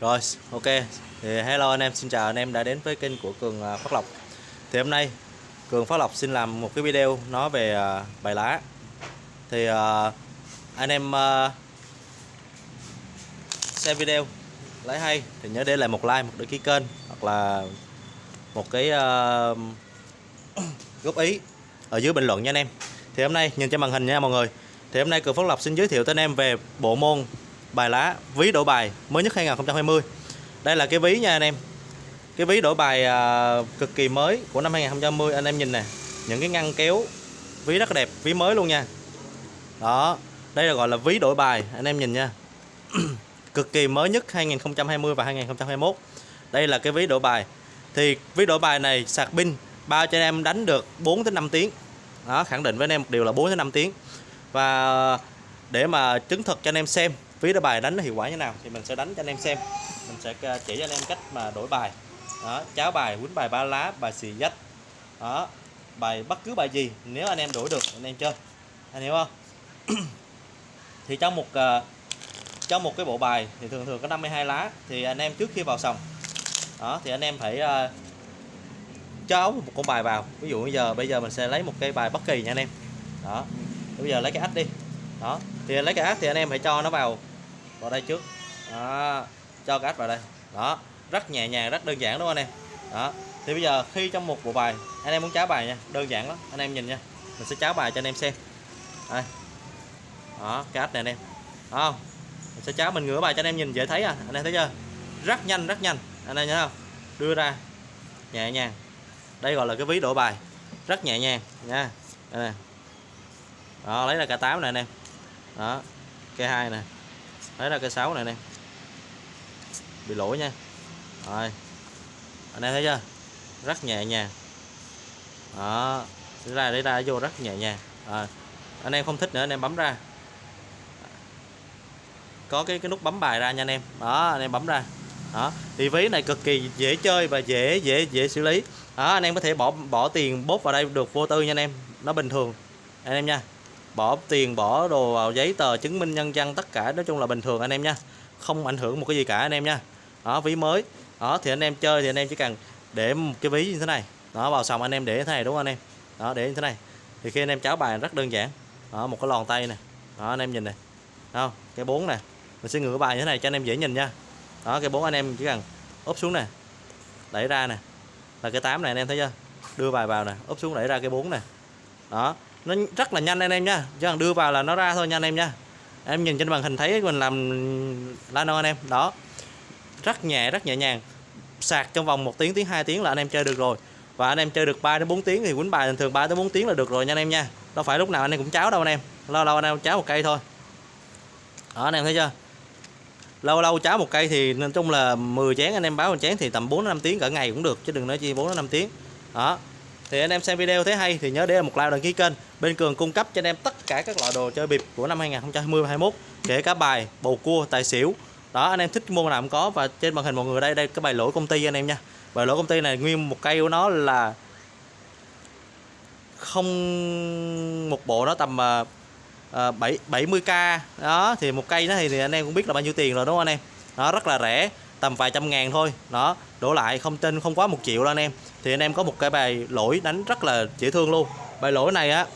Rồi, ok. Thì hello anh em, xin chào anh em đã đến với kênh của Cường à, Phát Lộc. Thì hôm nay Cường Phát Lộc xin làm một cái video nói về à, bài lá. Thì à, anh em xem video lấy hay thì nhớ để lại một like, một đăng ký kênh hoặc là một cái góp ý ở dưới bình luận nha anh em. Thì hôm nay nhìn trên màn hình nha mọi người. Thì hôm nay Cường Phát Lộc xin giới thiệu tới anh em về bộ môn bài lá ví đổi bài mới nhất 2020 đây là cái ví nha anh em. Cái ví đổi bài à, cực kỳ mới của năm 2020 anh em nhìn nè những cái ngăn kéo ví rất đẹp ví mới luôn nha. Đó đây là gọi là ví đổi bài anh em nhìn nha. Cực kỳ mới nhất 2020 và 2021 đây là cái ví đổi bài. Thì ví đổi bài này sạc pin bao cho anh em đánh được 4 đến 5 tiếng. Đó khẳng định với anh em một điều là 4 đến 5 tiếng. Và để mà chứng thực cho anh em xem phía đổi bài đánh nó hiệu quả như nào thì mình sẽ đánh cho anh em xem. Mình sẽ ờ, chỉ cho anh em cách mà đổi bài. Đó cháo bài quýnh bài ba lá bài xì dách. Đó bài bất cứ bài gì nếu anh em đổi được anh em chơi. Anh hiểu không? Thì trong một ờ, trong một cái bộ bài thì thường thường có 52 lá thì anh em trước khi vào sòng đó thì anh em phải uh, cho một con bài vào. Ví dụ bây giờ bây giờ mình sẽ lấy một cây bài bất kỳ nha anh em. Đó bây giờ lấy cái ách đi. Đó thì lấy cái ách thì anh em phải cho nó vào vào đây trước. Đó. cho cái ách vào đây. Đó, rất nhẹ nhàng, rất đơn giản đúng không anh em? Đó, thì bây giờ khi trong một bộ bài, anh em muốn cháo bài nha, đơn giản lắm, anh em nhìn nha, mình sẽ cháo bài cho anh em xem. Đây. Đó, cái ách này anh em. Đó không? Mình sẽ cháo mình ngửa bài cho anh em nhìn dễ thấy à anh em thấy chưa? Rất nhanh rất nhanh, anh em nhớ không? Đưa ra, nhẹ nhàng. Đây gọi là cái ví đổ bài, rất nhẹ nhàng, nha. Đây nè. Đó, lấy ra cả 8 này anh em. Đó cây hai nè lấy là cây sáu này nè. Bị lỗi nha. Rồi. Anh em thấy chưa? Rất nhẹ nhàng. Đó. Đi ra đi ra, vô rất nhẹ nhàng. Rồi. Anh em không thích nữa, anh em bấm ra. Có cái cái nút bấm bài ra nha anh em. Đó, anh em bấm ra. Đó. Thì ví này cực kỳ dễ chơi và dễ dễ dễ xử lý. Đó, anh em có thể bỏ bỏ tiền bốt vào đây được vô tư nha anh em. Nó bình thường. Anh em nha bỏ tiền bỏ đồ vào giấy tờ chứng minh nhân dân tất cả nói chung là bình thường anh em nha không ảnh hưởng một cái gì cả anh em nha đó ví mới đó thì anh em chơi thì anh em chỉ cần để một cái ví như thế này đó vào xong anh em để thế này đúng không anh em đó để như thế này thì khi anh em cháo bài rất đơn giản đó một cái lòn tay này đó anh em nhìn này không cái bốn này mình sẽ ngửa bài như thế này cho anh em dễ nhìn nha đó cái bốn anh em chỉ cần úp xuống nè đẩy ra nè là cái tám này anh em thấy chưa đưa bài vào nè úp xuống đẩy ra cái bốn nè đó nó rất là nhanh anh em nha. Chứ còn đưa vào là nó ra thôi nha anh em nha. Em nhìn trên màn hình thấy mình làm lano anh em. Đó. Rất nhẹ rất nhẹ nhàng. Sạc trong vòng 1 tiếng tiếng 2 tiếng là anh em chơi được rồi. Và anh em chơi được 3 đến 4 tiếng thì quýnh bài bình thường 3 đến 4 tiếng là được rồi nha anh em nha. Đâu phải lúc nào anh em cũng cháo đâu anh em. Lâu lâu anh em cháo một cây thôi. Đó, anh em thấy chưa? Lâu lâu cháo một cây thì nói chung là 10 chén anh em báo một chén thì tầm 4 5 tiếng cả ngày cũng được, chứ đừng nói chi 4 5 tiếng. Đó thì anh em xem video thấy hay thì nhớ để một like đăng ký kênh. Bên cường cung cấp cho anh em tất cả các loại đồ chơi bịp của năm 2020 21 kể cả bài bầu cua tài xỉu. Đó anh em thích môn nào cũng có và trên màn hình mọi người đây đây cái bài lỗi công ty anh em nha. Bài lỗi công ty này nguyên một cây của nó là không một bộ nó tầm uh, 7 70k đó thì một cây nó thì, thì anh em cũng biết là bao nhiêu tiền rồi đúng không anh em? Nó rất là rẻ tầm vài trăm ngàn thôi. Đó đổ lại không trên không quá một triệu đâu anh em thì anh em có một cái bài lỗi đánh rất là dễ thương luôn. Bài lỗi này á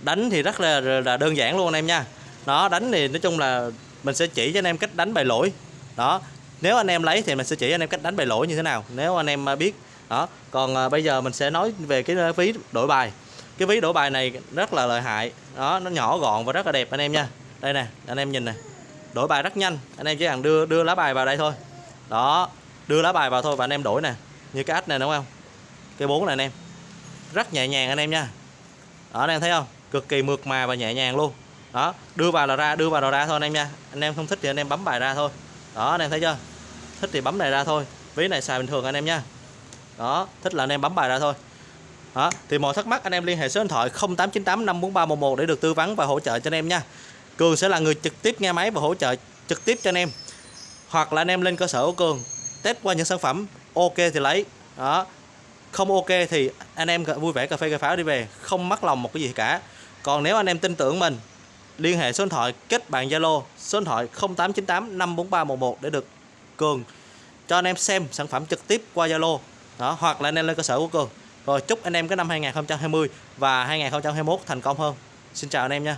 đánh thì rất là, là đơn giản luôn anh em nha. Nó đánh thì nói chung là mình sẽ chỉ cho anh em cách đánh bài lỗi. Đó nếu anh em lấy thì mình sẽ chỉ anh em cách đánh bài lỗi như thế nào nếu anh em à, biết. Đó còn à, bây giờ mình sẽ nói về cái à, ví đổi bài. Cái ví đổi bài này rất là lợi hại. Đó nó nhỏ gọn và rất là đẹp anh em nha. Đây nè anh em nhìn này đổi bài rất nhanh. Anh em chỉ cần đưa đưa lá bài vào đây thôi. Đó đưa lá bài vào thôi và anh em đổi nè như cái ếch này đúng không cái bốn này anh em rất nhẹ nhàng anh em nha đó anh em thấy không cực kỳ mượt mà và nhẹ nhàng luôn đó đưa vào là ra đưa vào là ra thôi anh em nha anh em không thích thì anh em bấm bài ra thôi đó anh em thấy chưa thích thì bấm này ra thôi ví này xài bình thường anh em nha đó thích là anh em bấm bài ra thôi đó thì mọi thắc mắc anh em liên hệ số điện thoại 0898 54311 để được tư vấn và hỗ trợ cho anh em nha Cường sẽ là người trực tiếp nghe máy và hỗ trợ trực tiếp cho anh em hoặc là anh em lên cơ sở của Cường test qua những sản phẩm ok thì lấy. Đó. Không ok thì anh em vui vẻ cà phê cà pháo đi về. Không mất lòng một cái gì cả. Còn nếu anh em tin tưởng mình, liên hệ số điện thoại kết bạn Zalo, số điện thoại 0898 54311 để được Cường cho anh em xem sản phẩm trực tiếp qua Zalo. Đó, hoặc là anh em lên cơ sở của Cường. Rồi chúc anh em cái năm 2020 và 2021 thành công hơn. Xin chào anh em nha.